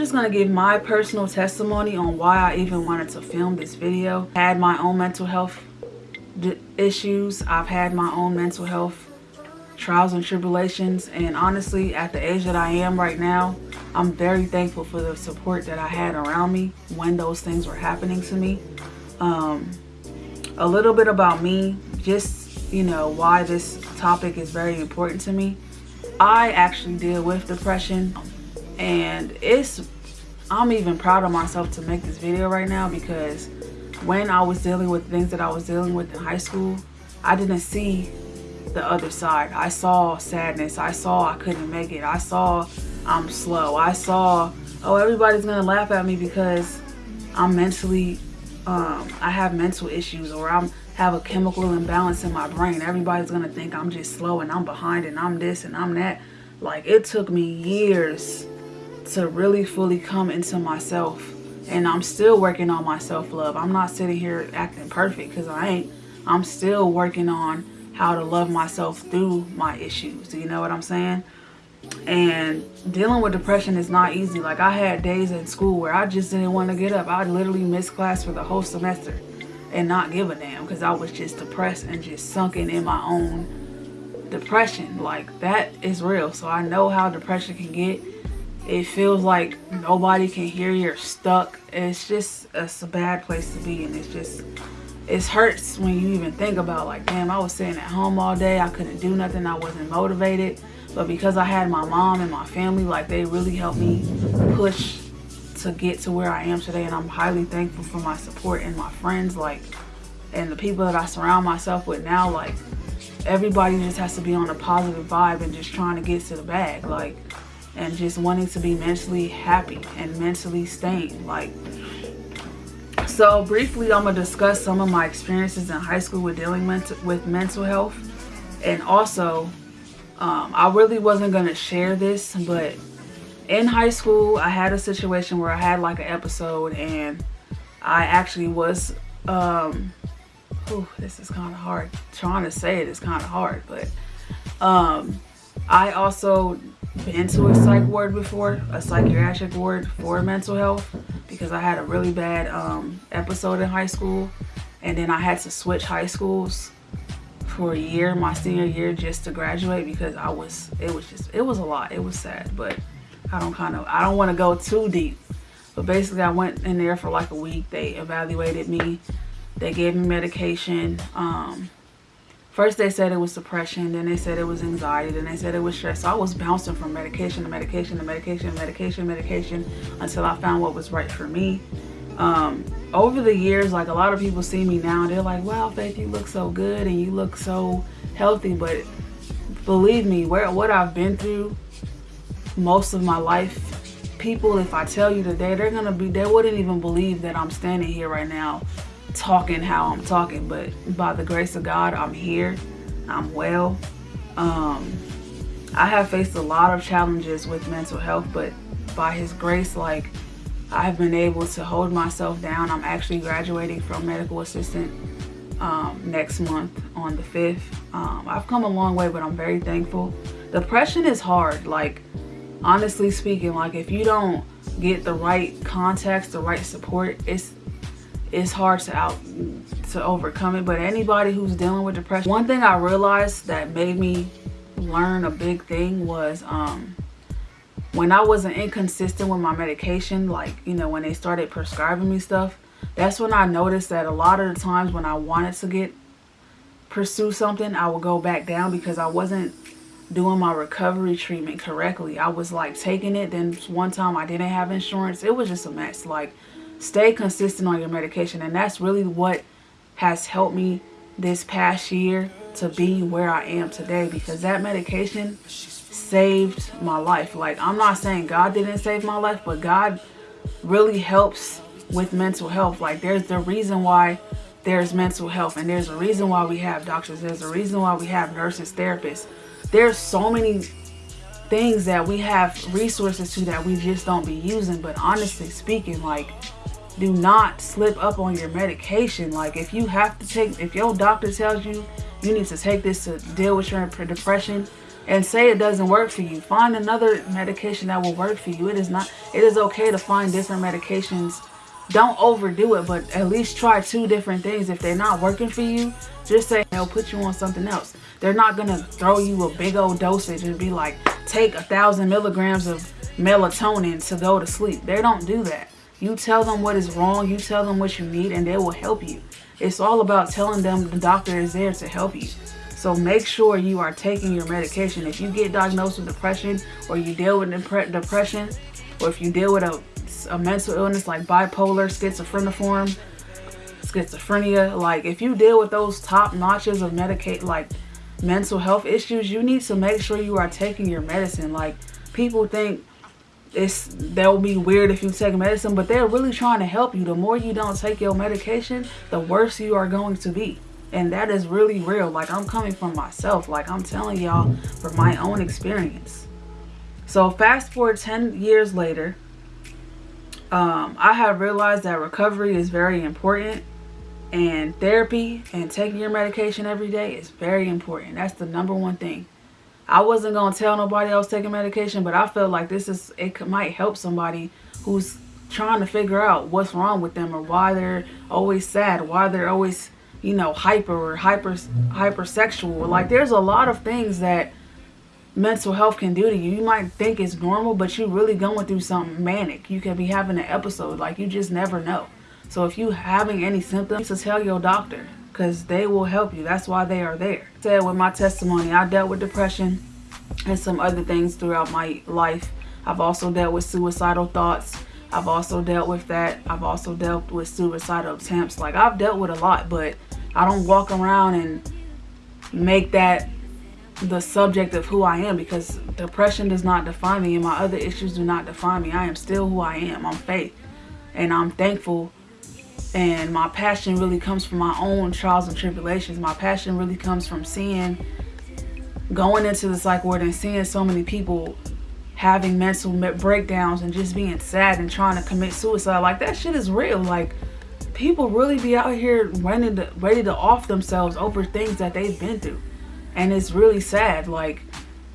Just going to give my personal testimony on why I even wanted to film this video. I had my own mental health issues. I've had my own mental health trials and tribulations and honestly at the age that I am right now I'm very thankful for the support that I had around me when those things were happening to me um, a little bit about me just you know why this topic is very important to me I actually deal with depression and it's I'm even proud of myself to make this video right now because when I was dealing with things that I was dealing with in high school I didn't see the other side. I saw sadness. I saw I couldn't make it. I saw I'm slow. I saw, oh, everybody's going to laugh at me because I'm mentally, um, I have mental issues or I'm have a chemical imbalance in my brain. Everybody's going to think I'm just slow and I'm behind and I'm this and I'm that. Like it took me years to really fully come into myself and I'm still working on my self-love. I'm not sitting here acting perfect because I ain't. I'm still working on how to love myself through my issues. You know what I'm saying? And dealing with depression is not easy. Like I had days in school where I just didn't want to get up. I literally missed class for the whole semester and not give a damn because I was just depressed and just sunken in my own depression. Like that is real. So I know how depression can get. It feels like nobody can hear you're stuck. It's just it's a bad place to be and it's just it hurts when you even think about like damn i was sitting at home all day i couldn't do nothing i wasn't motivated but because i had my mom and my family like they really helped me push to get to where i am today and i'm highly thankful for my support and my friends like and the people that i surround myself with now like everybody just has to be on a positive vibe and just trying to get to the bag like and just wanting to be mentally happy and mentally staying like so briefly, I'm going to discuss some of my experiences in high school with dealing with mental health. And also, um, I really wasn't going to share this, but in high school, I had a situation where I had like an episode and I actually was, um, oh, this is kind of hard. Trying to say it is kind of hard, but um, I also been to a psych ward before, a psychiatric ward for mental health because I had a really bad um, episode in high school and then I had to switch high schools for a year, my senior year just to graduate because I was, it was just, it was a lot. It was sad, but I don't kind of, I don't want to go too deep. But basically I went in there for like a week. They evaluated me. They gave me medication. Um, First they said it was depression, then they said it was anxiety, then they said it was stress. So I was bouncing from medication to medication to medication, medication, medication until I found what was right for me. Um, over the years, like a lot of people see me now, they're like, wow, Faith, you look so good and you look so healthy. But believe me, where what I've been through most of my life, people, if I tell you today, they're to be, they wouldn't even believe that I'm standing here right now talking how I'm talking, but by the grace of God, I'm here. I'm well. Um, I have faced a lot of challenges with mental health, but by his grace, like I've been able to hold myself down. I'm actually graduating from medical assistant um, next month on the 5th. Um, I've come a long way, but I'm very thankful. Depression is hard. Like, honestly speaking, like if you don't get the right context, the right support, it's it's hard to out to overcome it but anybody who's dealing with depression one thing i realized that made me learn a big thing was um when i wasn't inconsistent with my medication like you know when they started prescribing me stuff that's when i noticed that a lot of the times when i wanted to get pursue something i would go back down because i wasn't doing my recovery treatment correctly. I was like taking it then one time i didn't have insurance. It was just a mess. Like stay consistent on your medication. And that's really what has helped me this past year to be where I am today because that medication saved my life. Like I'm not saying God didn't save my life but God really helps with mental health. Like there's the reason why there's mental health and there's a reason why we have doctors. There's a reason why we have nurses therapists. There's so many things that we have resources to that we just don't be using. But honestly speaking like do not slip up on your medication. Like if you have to take, if your doctor tells you you need to take this to deal with your depression and say it doesn't work for you. Find another medication that will work for you. It is not, it is okay to find different medications. Don't overdo it, but at least try two different things. If they're not working for you, just say they'll put you on something else. They're not gonna throw you a big old dosage and be like, take a thousand milligrams of melatonin to go to sleep. They don't do that. You tell them what is wrong, you tell them what you need, and they will help you. It's all about telling them the doctor is there to help you. So make sure you are taking your medication. If you get diagnosed with depression or you deal with depression or if you deal with a, a mental illness like bipolar, schizophreniform, schizophrenia, like if you deal with those top notches of medicate like mental health issues, you need to make sure you are taking your medicine. Like people think it's that will be weird if you take medicine, but they're really trying to help you. The more you don't take your medication, the worse you are going to be. And that is really real. Like i'm coming from myself. Like i'm telling y'all from my own experience. So fast forward 10 years later um, i have realized that recovery is very important. And therapy and taking your medication every day is very important. That's the number one thing i wasn't gonna tell nobody else taking medication but i felt like this is it might help somebody who's trying to figure out what's wrong with them or why they're always sad why they're always you know, hyper or hyper hypersexual. Like there's a lot of things that mental health can do to you. You might think it's normal, but you're really going through something manic. You could be having an episode. Like you just never know. So if you having any symptoms, to tell your doctor because they will help you. That's why they are there. Said with my testimony, I dealt with depression and some other things throughout my life. I've also dealt with suicidal thoughts. I've also dealt with that. I've also dealt with suicidal attempts. Like I've dealt with a lot, but I don't walk around and make that the subject of who I am because depression does not define me and my other issues do not define me. I am still who I am. I'm faith and I'm thankful and my passion really comes from my own trials and tribulations. My passion really comes from seeing, going into the psych ward and seeing so many people having mental breakdowns and just being sad and trying to commit suicide. Like that shit is real. Like people really be out here ready to ready to off themselves over things that they've been through and it's really sad like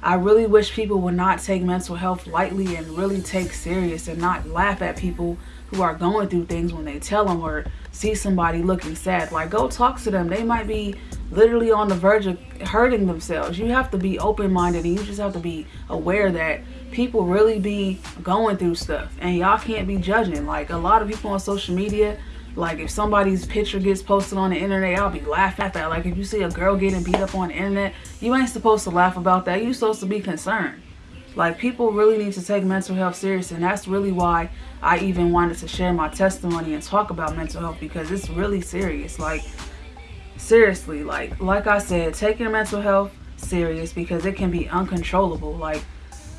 i really wish people would not take mental health lightly and really take serious and not laugh at people who are going through things when they tell them or see somebody looking sad. Like go talk to them. They might be literally on the verge of hurting themselves. You have to be open-minded and you just have to be aware that people really be going through stuff and y'all can't be judging. Like a lot of people on social media like if somebody's picture gets posted on the internet, I'll be laughing at that. Like if you see a girl getting beat up on the internet, you ain't supposed to laugh about that. You're supposed to be concerned. Like people really need to take mental health serious and that's really why I even wanted to share my testimony and talk about mental health because it's really serious. Like seriously, like like I said, take your mental health serious because it can be uncontrollable. Like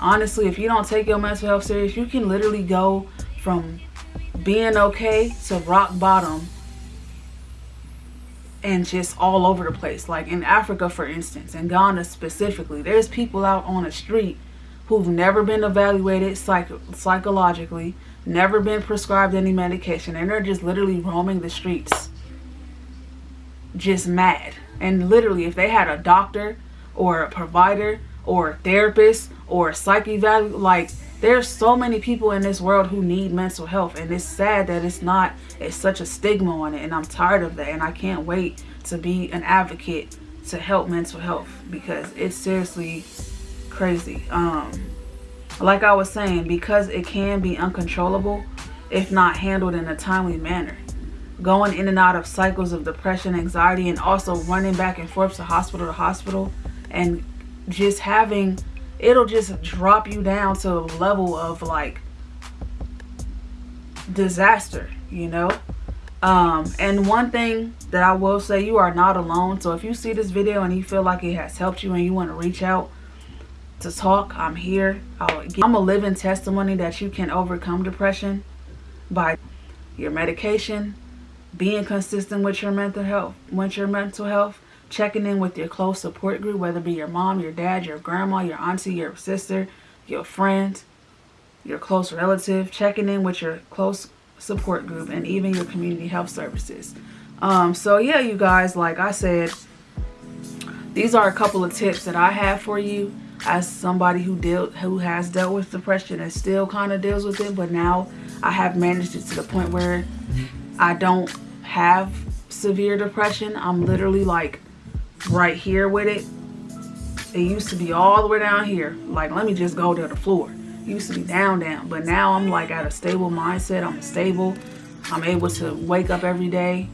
honestly, if you don't take your mental health serious, you can literally go from being okay to rock bottom and just all over the place. Like in Africa, for instance, in Ghana specifically, there's people out on the street who've never been evaluated psych psychologically, never been prescribed any medication, and they're just literally roaming the streets, just mad. And literally, if they had a doctor or a provider or a therapist or a psych evaluate, like there's so many people in this world who need mental health and it's sad that it's not it's such a stigma on it and i'm tired of that and i can't wait to be an advocate to help mental health because it's seriously crazy. Um like i was saying because it can be uncontrollable if not handled in a timely manner. Going in and out of cycles of depression anxiety and also running back and forth to hospital to hospital and just having it'll just drop you down to a level of like disaster, you know? Um, and one thing that I will say, you are not alone. So if you see this video and you feel like it has helped you and you want to reach out to talk, I'm here. I'm a living testimony that you can overcome depression by your medication, being consistent with your mental health, with your mental health, checking in with your close support group, whether it be your mom, your dad, your grandma, your auntie, your sister, your friend, your close relative, checking in with your close support group, and even your community health services. Um, so yeah, you guys, like I said, these are a couple of tips that I have for you. as somebody who dealt who has dealt with depression and still kind of deals with it but now I have managed it to the point where I don't have severe depression I'm literally like right here with it it used to be all the way down here. Like let me just go to the floor. It used to be down down. But now I'm like at a stable mindset. I'm stable. I'm able to wake up every day.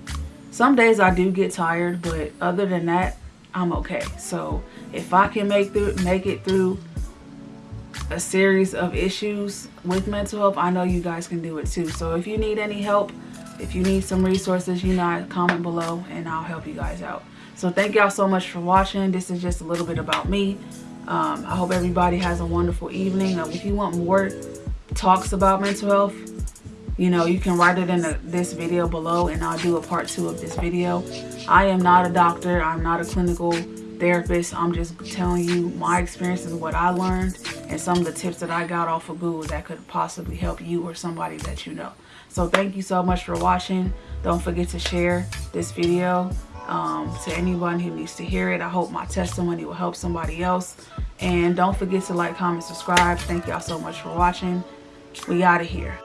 Some days I do get tired but other than that I'm okay. So if I can make through make it through a series of issues with mental health, I know you guys can do it too. So if you need any help, if you need some resources, you know, comment below and I'll help you guys out. So thank y'all so much for watching. This is just a little bit about me. Um, I hope everybody has a wonderful evening. Uh, if you want more talks about mental health, you know, you can write it in the, this video below and I'll do a part two of this video. I am not a doctor. I'm not a clinical therapist. I'm just telling you my experience and what I learned and some of the tips that I got off of Google that could possibly help you or somebody that you know. So thank you so much for watching. Don't forget to share this video um, to anyone who needs to hear it. I hope my testimony will help somebody else. And don't forget to like, comment, subscribe. Thank y'all so much for watching. We out of here.